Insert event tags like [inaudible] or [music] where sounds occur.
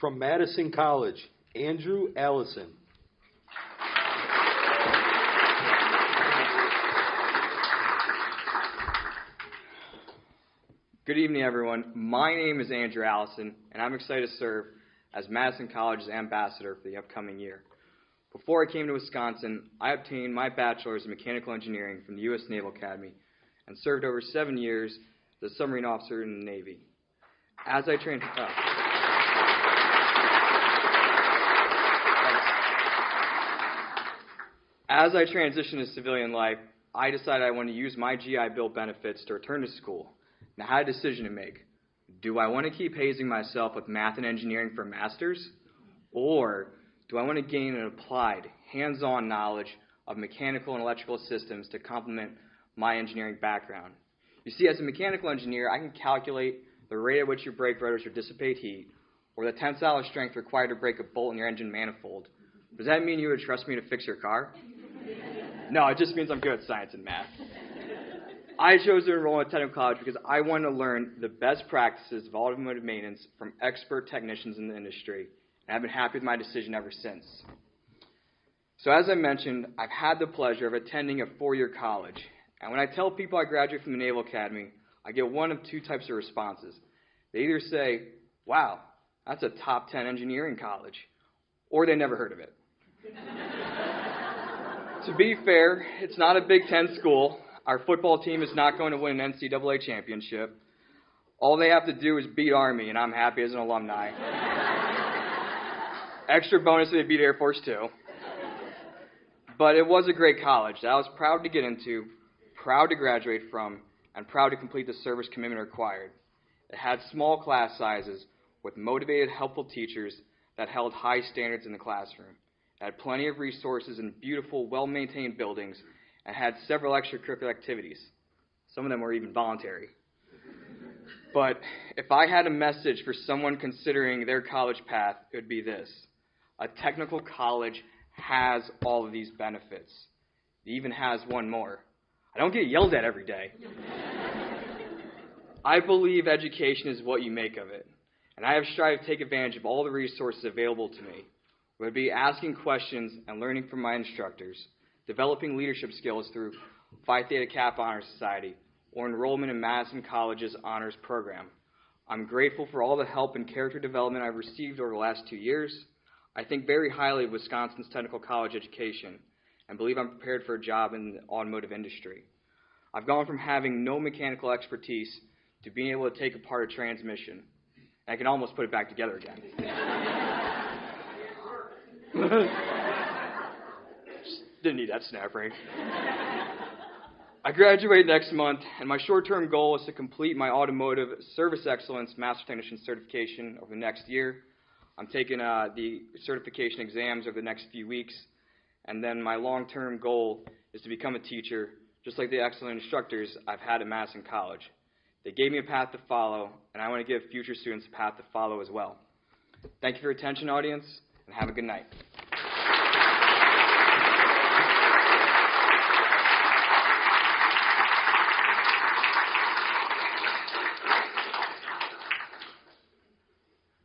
From Madison College, Andrew Allison. Good evening, everyone. My name is Andrew Allison, and I'm excited to serve as Madison College's ambassador for the upcoming year. Before I came to Wisconsin, I obtained my bachelor's in mechanical engineering from the U.S. Naval Academy and served over seven years as a submarine officer in the Navy. As I trained, uh, as I transitioned to civilian life, I decided I wanted to use my GI Bill benefits to return to school. Now, I had a decision to make. Do I want to keep hazing myself with math and engineering for master's? Or do I want to gain an applied, hands on knowledge of mechanical and electrical systems to complement my engineering background? You see, as a mechanical engineer, I can calculate the rate at which your brake rotors will dissipate heat, or the tensile strength required to break a bolt in your engine manifold. Does that mean you would trust me to fix your car? No, it just means I'm good at science and math. I chose to enroll in technical college because I wanted to learn the best practices of automotive maintenance from expert technicians in the industry, and I've been happy with my decision ever since. So, as I mentioned, I've had the pleasure of attending a four year college, and when I tell people I graduated from the Naval Academy, I get one of two types of responses. They either say, Wow, that's a top 10 engineering college, or they never heard of it. To be fair, it's not a Big Ten school. Our football team is not going to win an NCAA championship. All they have to do is beat Army, and I'm happy as an alumni. [laughs] Extra bonus if they beat Air Force too. But it was a great college that I was proud to get into, proud to graduate from, and proud to complete the service commitment required. It had small class sizes with motivated, helpful teachers that held high standards in the classroom. Had plenty of resources and beautiful, well maintained buildings, and had several extracurricular activities. Some of them were even voluntary. But if I had a message for someone considering their college path, it would be this a technical college has all of these benefits. It even has one more. I don't get yelled at every day. [laughs] I believe education is what you make of it, and I have strived to take advantage of all the resources available to me, it be asking questions and learning from my instructors, developing leadership skills through Phi Theta Kappa Honor Society, or enrollment in Madison College's honors program. I'm grateful for all the help and character development I've received over the last two years. I think very highly of Wisconsin's technical college education and believe I'm prepared for a job in the automotive industry. I've gone from having no mechanical expertise to being able to take apart a transmission. I can almost put it back together again. [laughs] [laughs] Didn't need that snap ring. I graduate next month, and my short term goal is to complete my automotive service excellence master technician certification over the next year. I'm taking uh, the certification exams over the next few weeks, and then my long term goal is to become a teacher, just like the excellent instructors I've had at Madison College. They gave me a path to follow, and I want to give future students a path to follow as well. Thank you for your attention, audience, and have a good night.